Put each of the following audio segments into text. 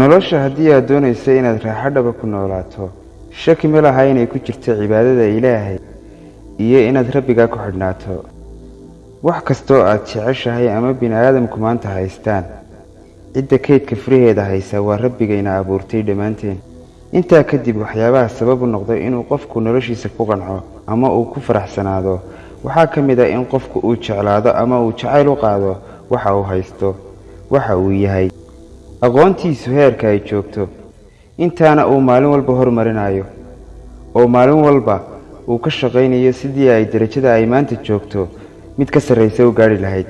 nolosha haddii aad doonayso inaad raaxo dhaba ku noolaato shaki ma laha inay ku jirto cibaadada ilaahay iyo inaad rabbigaa ku xidhnaato. Wax kastoo aad jeceshahay ama bini aadamku maanta haystaan cidda kaydka furaheeda haysa waa rabbigayna abuurtay dhammaanteen. Intaa kadib waxyaabaha sabab u noqda inuu qofku noloshiisa ku qanco ama uu ku faraxsanaado waxaa ka mid ah in qofku uu jeclaado ama uu jacayl u qaado waxa uu haysto waxa uu yahay aqoontiisu heerka ay joogto. Intaana uu maalin walba hormarinayo oo maalin walba uu ka shaqaynayo sidii ay derajada ay maanta joogto mid ka sarraysa u gaadhi lahayd.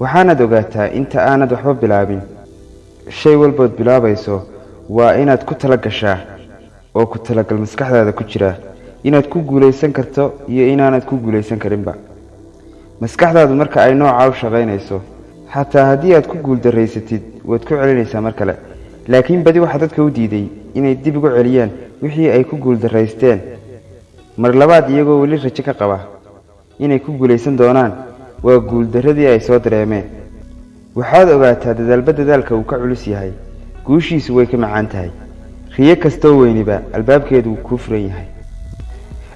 Waxaanaad ogaataa inta aanad waxba bilaabin. Shay walbood bilaabayso waa inaad ku tala gashaa oo ku talagal maskaxdaada ku jira inaad ku guulaysan karto iyo inaanad ku guulaysan karinba. Maskaxdaadu marka ay noocaa u shaqaynayso xataa haddii aad ku guuldarraysatid waad ku celinaysaa mar kale. Laakiin badi waxaa dadka u diiday inay dib ugu celiyaan wixii ay ku guuldarraysteen. Mar labaad iyagoo weli rajo ka qaba inay ku guulaysan doonaan waa guuldarradii ay soo dareemeen. Waxaad ogaataa dadaalba dadaalka uu ka culus yahay. Guushiisu way ka macaan tahay. Riyo kastoo weyniba albaabkeedu wuu kuu furan yahay.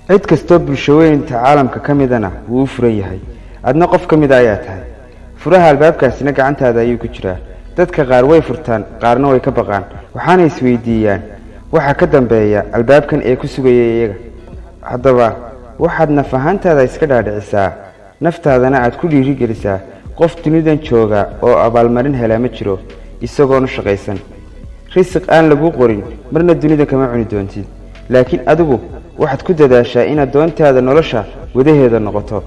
Cid kastoo bulshaweynta caalamka ka midana wuu u furan yahay. Adna qof ka mida ayaa tahay furaha albaabkaasina gacantaada ayuu ku jiraa. Dadka qaar way furtaan qaarna way ka baqaan. Waxaana isweydiiyaan. Waxa ka dambeeya albaabkan ee ku sugaya iyaga. Haddaba waxaad naf ahaantaada iska dhaadhicisaa. Naftaadana aad ku dhiirigelisaa. Qof dunidan jooga oo abaalmarin helaa ma jiro isagoonu shaqaysan. Risiq aan lagu qorin marna dunida kama cuni doontid laakiin adigu waxaad ku dadaashaa inaad doontaada nolosha wadaheeda noqoto.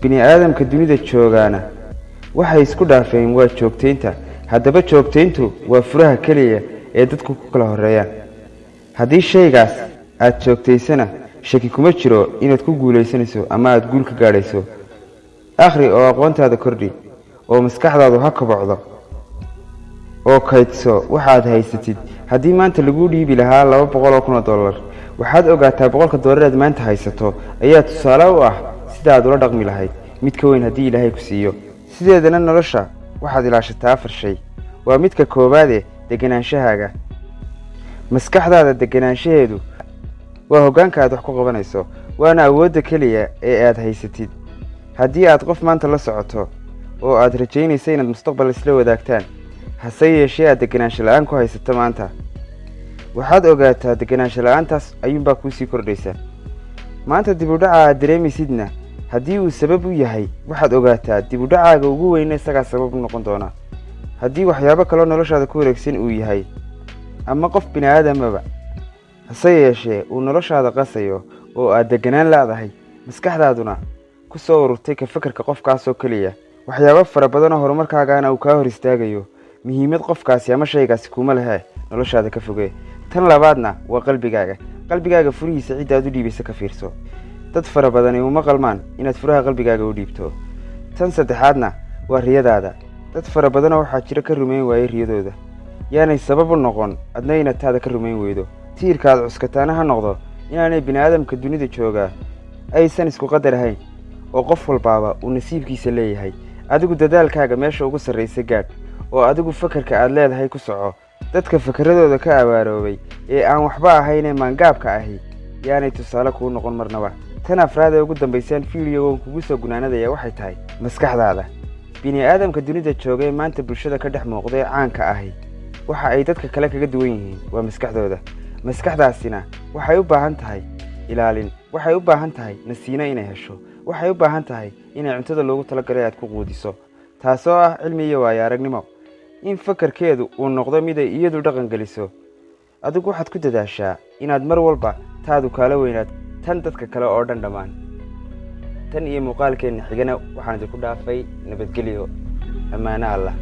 Bini aadamka dunida joogaana waxay isku dhaafeen waa joogtaynta haddaba joogtayntu waa furaha keliya ee dadku ku kala horreeyaan. Haddii shaygaas aad joogtaysana shaki kuma jiro inaad ku guulaysanayso ama aada guul ka gaadhayso. Akhri oo aqoontaada kordhi oo maskaxdaadu ha kobocdo oo kaydso waxaad haysatid. Haddii maanta laguu dhiibi lahaa laba boqol oo kun oo dollar waxaad ogaataa boqolka dollareed maanta haysato. Ayaa tusaale u ah sida aad ula dhaqmi lahayd. Mid ka weyn haddii ilaahay ku siiyo sideedana nolosha waxaad ilaashataa afar shay. Waa midka koowaade degenaanshahaaga maskaxdaada degenaanshaheedu waa hoggaanka aad wax ku qabanayso waana awoodda keliya ee aad haysatid. Haddii aad qof maanta la socoto oo aad rajaynaysa inaad mustaqbal isla wadaagtaan hase yeeshee aad degenaansho la'aan ku haysato maanta. Waxaad ogaataa degenaansho la'aantaas ayuunbaa kuu sii kordhaysa maanta dibudhaca aad dareemaysidna haddii uu sabab u yahay waxaad ogaataa dibudhacaaga ugu weyna isagaa sabab u noqon doona. Haddii waxyaabo kaloo noloshaada ku wareegsan uu yahay ama qof bini aadamaba hase yeeshee uu noloshaada qasayo oo aad deganaan laadahay maskaxdaaduna ku soo ururtay ka fakarka qofkaasoo keliya. Waxyaabo fara badanoo horumarkaagaana uu kaa hor istaagayo muhiimad qofkaasi ama shaygaasi kuma lehe noloshaada ka foge. Tan labaadna waa qalbigaaga. Qalbigaaga furihiisa cidda aad u dhiibaysa ka fiirso dad fara badani uma qalmaan inaad furaha qalbigaaga u dhiibto. Tan saddexaadna waa riyadaada. Dad fara badanoo waxaa jiro ka rumayn waayey riyadooda. Yaanay sabab u noqon adna inaad taada ka rumayn weydo. Tiirka aad cuskataana ha noqdo inaanay bini aadamka dunida joogaa aysan isku qadar ahayn oo qof walbaaba uu nasiibkiisa leeyahay. Adigu dadaalkaaga meesha ugu sarraysa gaadh oo adigu fakarka aad leedahay ku soco. Dadka fakaradooda ka abaaroobay ee aan waxba ahaynee maangaabka ahi yaanay tusaale kuu noqon marnaba tan afraad ee ugu dambaysaan fiidiyogon kugu soo gunaanadaya waxay tahay maskaxdaada. Bini aadamka dunida jooga ee maanta bulshada ka dhex muuqda ee caanka ahi. Waxa ay dadka kale kaga duwan yihiin waa maskaxdooda. Maskaxdaasina waxay u baahan tahay ilaalin. Waxay u baahan tahay nasiino inay hesho. Waxay u baahan tahay inay cuntada loogu talagalay aad ku quudiso. Taasoo ah cilmi iyo waayo aragnimo. In fakarkeedu uu noqdo mid ay iyadu dhaqan geliso. Adigu waxaad ku dadaashaa inaad mar walba taadu kaala weynaad tan dadka kale oo dhan dhammaan tan iyo muuqaalkeenna xigana waxaan idinku dhaafay nabadgelyo ammaano allah